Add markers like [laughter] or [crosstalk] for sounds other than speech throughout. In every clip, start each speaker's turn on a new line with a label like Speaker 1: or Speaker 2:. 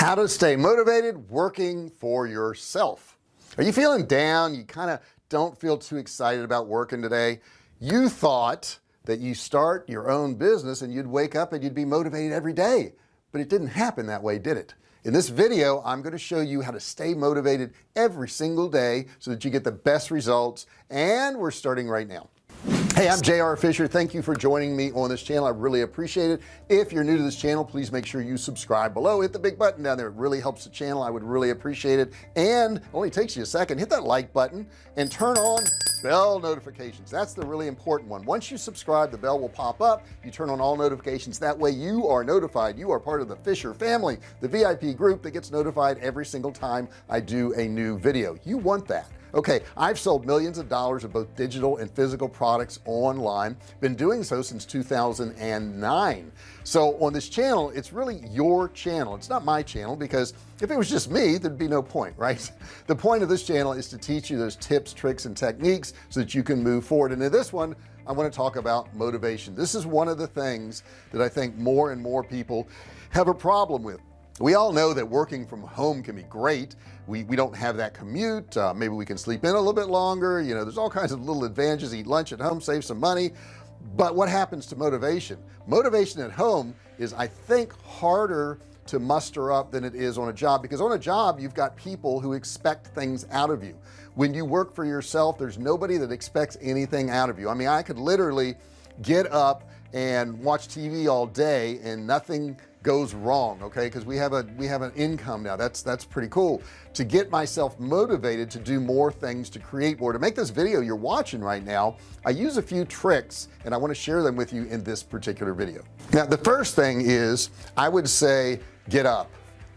Speaker 1: how to stay motivated working for yourself. Are you feeling down? You kind of don't feel too excited about working today? You thought that you start your own business and you'd wake up and you'd be motivated every day but it didn't happen that way did it? In this video I'm going to show you how to stay motivated every single day so that you get the best results and we're starting right now hey I'm JR Fisher. Thank you for joining me on this channel. I really appreciate it. If you're new to this channel please make sure you subscribe below. Hit the big button down there. It really helps the channel. I would really appreciate it. And only takes you a second. Hit that like button and turn on bell notifications. That's the really important one. Once you subscribe the bell will pop up. You turn on all notifications. That way you are notified. You are part of the Fisher family the VIP group that gets notified every single time I do a new video. You want that okay I've sold millions of dollars of both digital and physical products online. Been doing so since 2009 so on this channel it's really your channel. It's not my channel because if it was just me there'd be no point right? [laughs] The point of this channel is to teach you those tips tricks and techniques so that you can move forward. And in this one I want to talk about motivation. This is one of the things that I think more and more people have a problem with we all know that working from home can be great. We we don't have that commute. Uh, maybe we can sleep in a little bit longer. You know there's all kinds of little advantages eat lunch at home save some money. But what happens to motivation? Motivation at home is I think harder to muster up than it is on a job because on a job you've got people who expect things out of you. When you work for yourself there's nobody that expects anything out of you. I mean I could literally get up and watch TV all day and nothing goes wrong okay? Because we have a we have an income now. That's that's pretty cool. To get myself motivated to do more things to create more to make this video you're watching right now I use a few tricks and I want to share them with you in this particular video. Now the first thing is I would say get up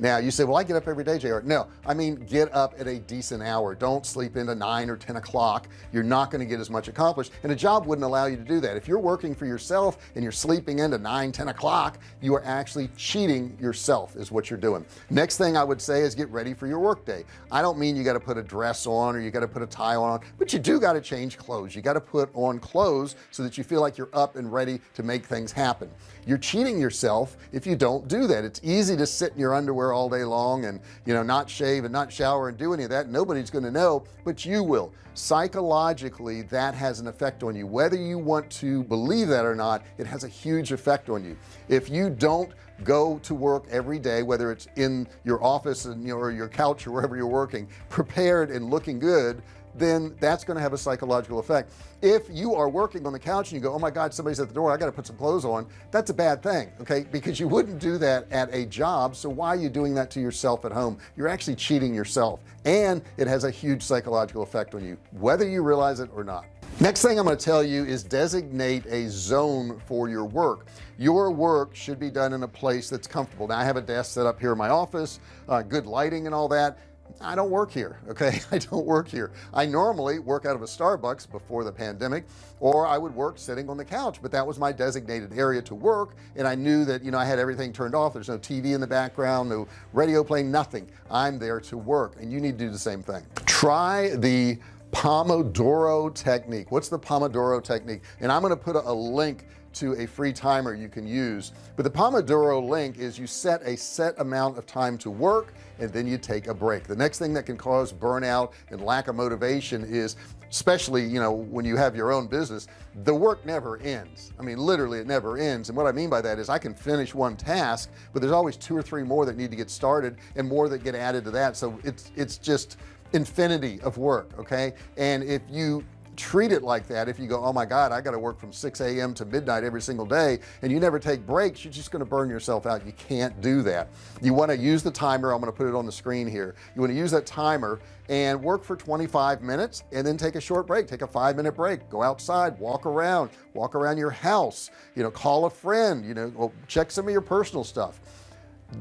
Speaker 1: now you say well I get up every day JR no I mean get up at a decent hour. Don't sleep into 9 or 10 o'clock. You're not going to get as much accomplished and a job wouldn't allow you to do that. If you're working for yourself and you're sleeping into 9 10 o'clock you are actually cheating yourself is what you're doing. Next thing I would say is get ready for your workday I don't mean you got to put a dress on or you got to put a tie on but you do got to change clothes. You got to put on clothes so that you feel like you're up and ready to make things happen. You're cheating yourself if you don't do that. It's easy to sit in your underwear all day long and you know not shave and not shower and do any of that. Nobody's going to know but you will. Psychologically that has an effect on you. Whether you want to believe that or not it has a huge effect on you. If you don't go to work every day whether it's in your office and or your couch or wherever you're working prepared and looking good then that's going to have a psychological effect. If you are working on the couch and you go oh my god somebody's at the door I got to put some clothes on that's a bad thing okay? Because you wouldn't do that at a job so why are you doing that to yourself at home? You're actually cheating yourself and it has a huge psychological effect on you whether you realize it or not. Next thing I'm going to tell you is designate a zone for your work. Your work should be done in a place that's comfortable. Now I have a desk set up here in my office uh, good lighting and all that I don't work here [laughs] okay? I don't work here. I normally work out of a Starbucks before the pandemic or I would work sitting on the couch but that was my designated area to work and I knew that you know I had everything turned off. There's no TV in the background no radio playing nothing. I'm there to work and you need to do the same thing. Try the Pomodoro technique. What's the Pomodoro technique? And I'm going to put a, a link to a free timer you can use. But the Pomodoro link is you set a set amount of time to work and then you take a break. The next thing that can cause burnout and lack of motivation is especially you know when you have your own business the work never ends. I mean literally it never ends. And what I mean by that is I can finish one task but there's always two or three more that need to get started and more that get added to that. So it's it's just infinity of work okay? And if you treat it like that if you go oh my god I got to work from 6 a.m. to midnight every single day and you never take breaks you're just going to burn yourself out. You can't do that. You want to use the timer I'm going to put it on the screen here. You want to use that timer and work for 25 minutes and then take a short break. Take a five minute break. Go outside walk around walk around your house you know call a friend you know check some of your personal stuff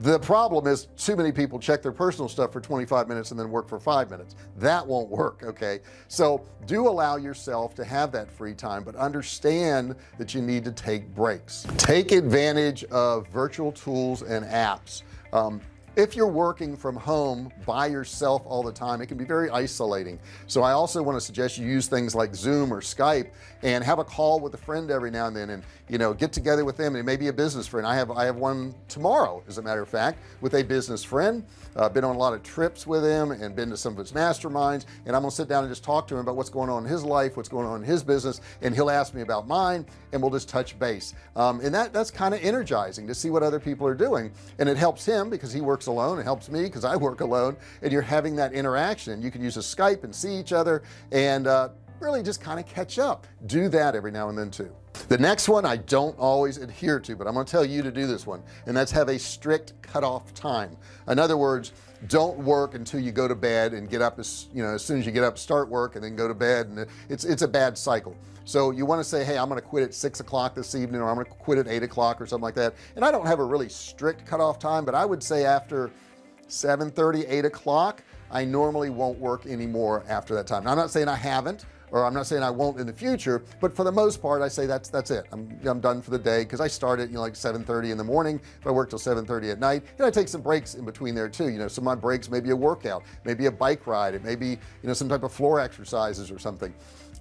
Speaker 1: the problem is too many people check their personal stuff for 25 minutes and then work for five minutes. That won't work okay? So do allow yourself to have that free time but understand that you need to take breaks. Take advantage of virtual tools and apps. Um, if you're working from home by yourself all the time it can be very isolating. So I also want to suggest you use things like zoom or Skype and have a call with a friend every now and then and you know get together with them and maybe a business friend. I have I have one tomorrow as a matter of fact with a business friend. Uh, been on a lot of trips with him and been to some of his masterminds and I'm gonna sit down and just talk to him about what's going on in his life what's going on in his business and he'll ask me about mine and we'll just touch base. Um, and that that's kind of energizing to see what other people are doing and it helps him because he works alone it helps me because I work alone and you're having that interaction. You can use a Skype and see each other and uh, really just kind of catch up. Do that every now and then too. The next one I don't always adhere to but I'm to tell you to do this one and that's have a strict cutoff time. In other words don't work until you go to bed and get up as you know as soon as you get up start work and then go to bed. And it's it's a bad cycle. So you want to say hey I'm gonna quit at six o'clock this evening or I'm gonna quit at eight o'clock or something like that. And I don't have a really strict cutoff time but I would say after 7 30 8 o'clock I normally won't work anymore after that time. Now, I'm not saying I haven't or I'm not saying I won't in the future but for the most part I say that's that's it. I'm, I'm done for the day because I start at you know like 730 in the morning if I work till 730 at night and I take some breaks in between there too. You know some of my breaks maybe a workout maybe a bike ride it may be you know some type of floor exercises or something.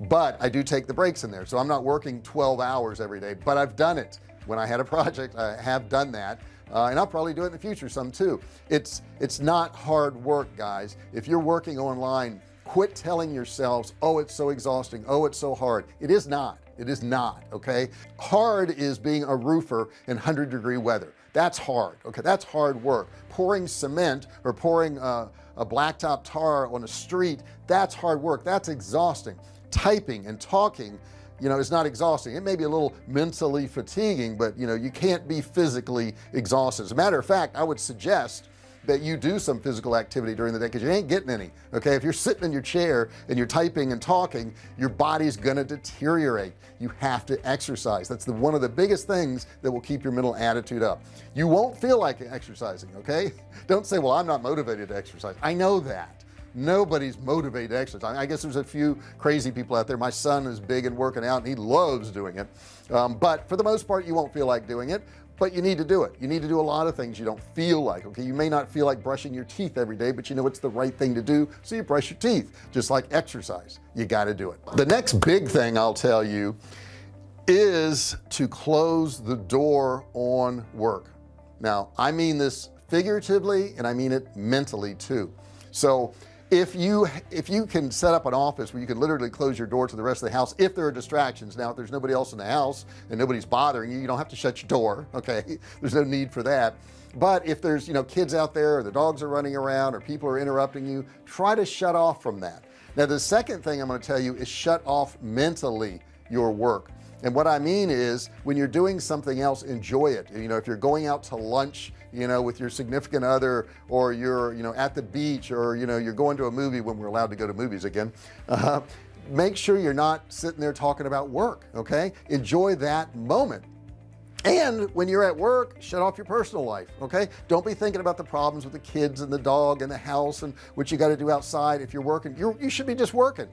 Speaker 1: But I do take the breaks in there so I'm not working 12 hours every day but I've done it. When I had a [laughs] project I have done that uh, and I'll probably do it in the future some too. It's it's not hard work guys. If you're working online quit telling yourselves oh it's so exhausting. Oh it's so hard. It is not. It is not okay? Hard is being a roofer in 100 degree weather. That's hard okay? That's hard work. Pouring cement or pouring uh, a blacktop tar on a street that's hard work. That's exhausting. Typing and talking you know it's not exhausting. It may be a little mentally fatiguing but you know you can't be physically exhausted. As a matter of fact I would suggest that you do some physical activity during the day because you ain't getting any okay? If you're sitting in your chair and you're typing and talking your body's gonna deteriorate. You have to exercise. That's the one of the biggest things that will keep your mental attitude up. You won't feel like exercising okay? [laughs] Don't say well I'm not motivated to exercise. I know that. Nobody's motivated to exercise. I guess there's a few crazy people out there. My son is big and working out and he loves doing it. Um, but for the most part you won't feel like doing it but you need to do it. You need to do a lot of things you don't feel like okay? You may not feel like brushing your teeth every day but you know it's the right thing to do so you brush your teeth just like exercise. You got to do it. The next big thing I'll tell you is to close the door on work. Now I mean this figuratively and I mean it mentally too. So if you if you can set up an office where you can literally close your door to the rest of the house if there are distractions. Now if there's nobody else in the house and nobody's bothering you you don't have to shut your door [laughs] okay? There's no need for that. But if there's you know kids out there or the dogs are running around or people are interrupting you try to shut off from that. Now the second thing I'm going to tell you is shut off mentally your work and what I mean is when you're doing something else enjoy it. You know if you're going out to lunch you know with your significant other or you're you know at the beach or you know you're going to a movie when we're allowed to go to movies again uh, make sure you're not sitting there talking about work okay? Enjoy that moment. And when you're at work shut off your personal life okay? Don't be thinking about the problems with the kids and the dog and the house and what you got to do outside. If you're working you're, you should be just working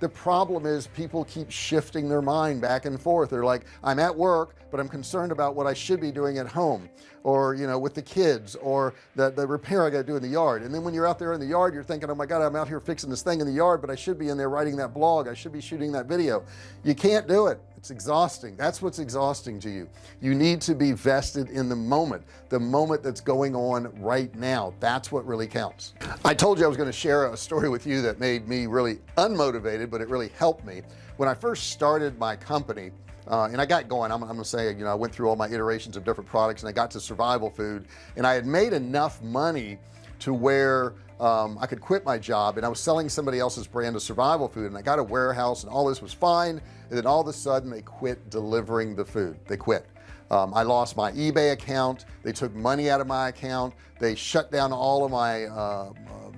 Speaker 1: the problem is people keep shifting their mind back and forth. They're like I'm at work but I'm concerned about what I should be doing at home or you know with the kids or the, the repair I got to do in the yard. And then when you're out there in the yard you're thinking oh my god I'm out here fixing this thing in the yard but I should be in there writing that blog. I should be shooting that video. You can't do it it's exhausting. That's what's exhausting to you. You need to be vested in the moment the moment that's going on right now. That's what really counts. I told you I was going to share a story with you that made me really unmotivated but it really helped me. When I first started my company uh, and I got going I'm, I'm, gonna say you know I went through all my iterations of different products and I got to survival food and I had made enough money to where um, I could quit my job and I was selling somebody else's brand of survival food and I got a warehouse and all this was fine and then all of a sudden they quit delivering the food. They quit. Um, I lost my eBay account. They took money out of my account. They shut down all of my uh, uh,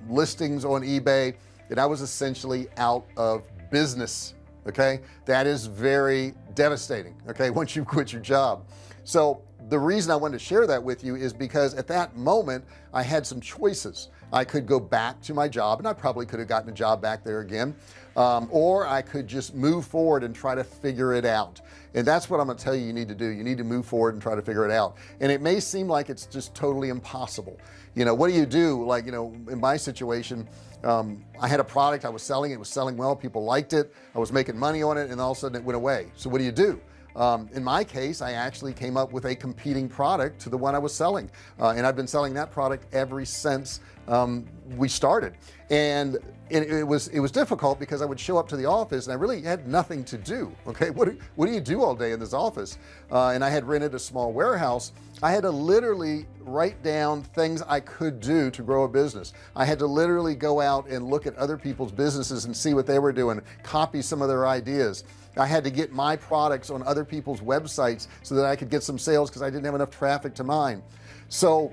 Speaker 1: listings on eBay and I was essentially out of business okay? That is very devastating okay [laughs] once you quit your job. So the reason I wanted to share that with you is because at that moment I had some choices I could go back to my job and I probably could have gotten a job back there again um, or I could just move forward and try to figure it out. And that's what I'm gonna tell you you need to do. You need to move forward and try to figure it out. And it may seem like it's just totally impossible. You know what do you do? Like you know in my situation um, I had a product I was selling. It was selling well. People liked it. I was making money on it and all of a sudden it went away. So what do you do um, in my case I actually came up with a competing product to the one I was selling. Uh, and I've been selling that product ever since um, we started and it, it, was it was difficult because I would show up to the office and I really had nothing to do [laughs] okay? What do, what do you do all day in this office? Uh, and I had rented a small warehouse. I had to literally write down things I could do to grow a business. I had to literally go out and look at other people's businesses and see what they were doing copy some of their ideas. I had to get my products on other people's websites so that I could get some sales because I didn't have enough traffic to mine. So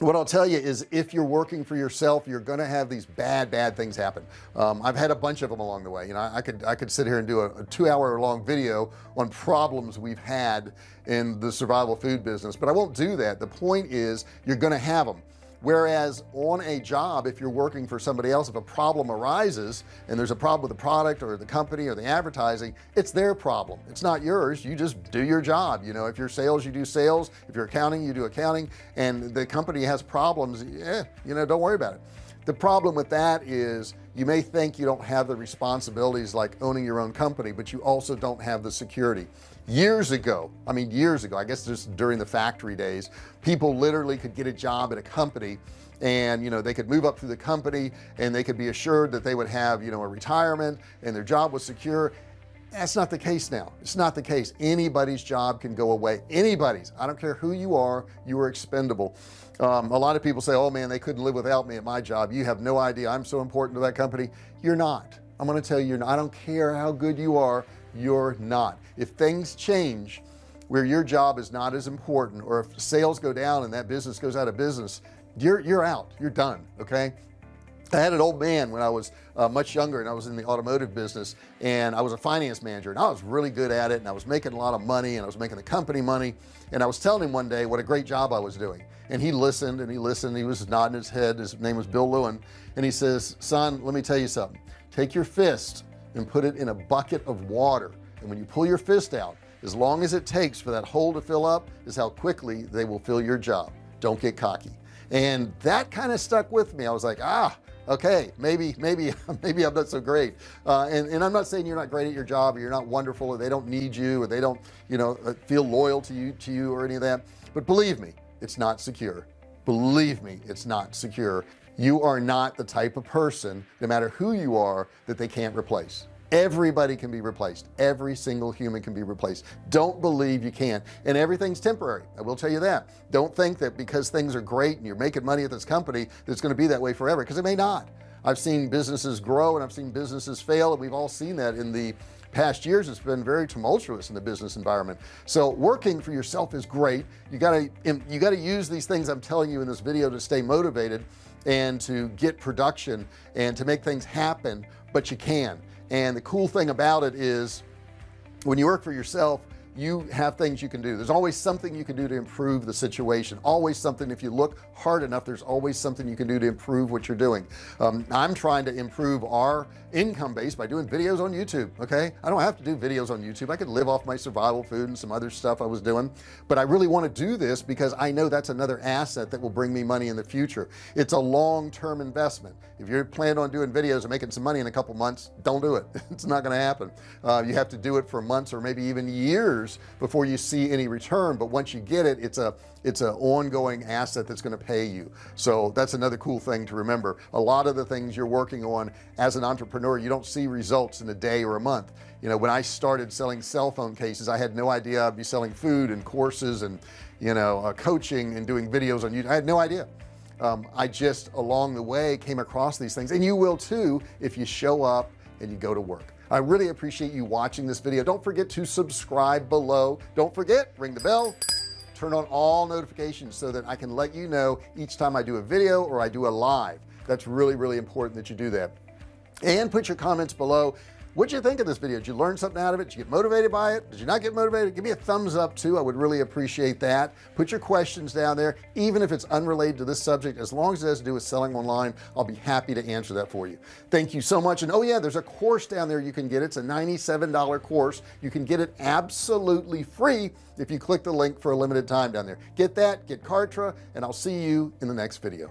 Speaker 1: what I'll tell you is if you're working for yourself you're gonna have these bad bad things happen. Um, I've had a bunch of them along the way. You know I could I could sit here and do a, a two hour long video on problems we've had in the survival food business but I won't do that. The point is you're gonna have them whereas on a job if you're working for somebody else if a problem arises and there's a problem with the product or the company or the advertising it's their problem. It's not yours. You just do your job. You know if you're sales you do sales. If you're accounting you do accounting. And the company has problems yeah you know don't worry about it. The problem with that is you may think you don't have the responsibilities like owning your own company but you also don't have the security years ago I mean years ago I guess just during the factory days people literally could get a job at a company and you know they could move up through the company and they could be assured that they would have you know a retirement and their job was secure. That's not the case now. It's not the case. Anybody's job can go away. Anybody's. I don't care who you are you are expendable. Um, a lot of people say oh man they couldn't live without me at my job. You have no idea. I'm so important to that company. You're not. I'm going to tell you I don't care how good you are you're not. If things change where your job is not as important or if sales go down and that business goes out of business you're you're out. You're done okay? I had an old man when I was uh, much younger and I was in the automotive business and I was a finance manager and I was really good at it and I was making a lot of money and I was making the company money and I was telling him one day what a great job I was doing. And he listened and he listened he was nodding his head. His name was Bill Lewin and he says son let me tell you something. Take your fist and put it in a bucket of water. And when you pull your fist out as long as it takes for that hole to fill up is how quickly they will fill your job. Don't get cocky. And that kind of stuck with me. I was like ah okay maybe maybe [laughs] maybe I'm not so great. Uh, and, and I'm not saying you're not great at your job or you're not wonderful or they don't need you or they don't you know uh, feel loyal to you to you or any of that. But believe me it's not secure. Believe me it's not secure you are not the type of person no matter who you are that they can't replace. Everybody can be replaced. Every single human can be replaced. Don't believe you can't and everything's temporary. I will tell you that. Don't think that because things are great and you're making money at this company that's going to be that way forever because it may not. I've seen businesses grow and I've seen businesses fail and we've all seen that in the past years. It's been very tumultuous in the business environment. So working for yourself is great. You got to you got to use these things I'm telling you in this video to stay motivated and to get production and to make things happen but you can. And the cool thing about it is when you work for yourself you have things you can do. There's always something you can do to improve the situation. Always something if you look hard enough there's always something you can do to improve what you're doing. Um, I'm trying to improve our income base by doing videos on YouTube okay? I don't have to do videos on YouTube. I could live off my survival food and some other stuff I was doing. But I really want to do this because I know that's another asset that will bring me money in the future. It's a long-term investment. If you're planning on doing videos and making some money in a couple months don't do it. [laughs] It's not going to happen. Uh, you have to do it for months or maybe even years before you see any return but once you get it it's a it's an ongoing asset that's going to pay you. So that's another cool thing to remember. A lot of the things you're working on as an entrepreneur you don't see results in a day or a month. You know when I started selling cell phone cases I had no idea I'd be selling food and courses and you know uh, coaching and doing videos on YouTube. I had no idea. Um, I just along the way came across these things and you will too if you show up and you go to work I really appreciate you watching this video. Don't forget to subscribe below. Don't forget ring the bell turn on all notifications so that I can let you know each time I do a video or I do a live. That's really really important that you do that. And put your comments below what you think of this video? Did you learn something out of it? Did you get motivated by it? Did you not get motivated? Give me a thumbs up too. I would really appreciate that. Put your questions down there even if it's unrelated to this subject. As long as it has to do with selling online I'll be happy to answer that for you. Thank you so much. And oh yeah there's a course down there you can get. It's a $97 course. You can get it absolutely free if you click the link for a limited time down there. Get that get Kartra and I'll see you in the next video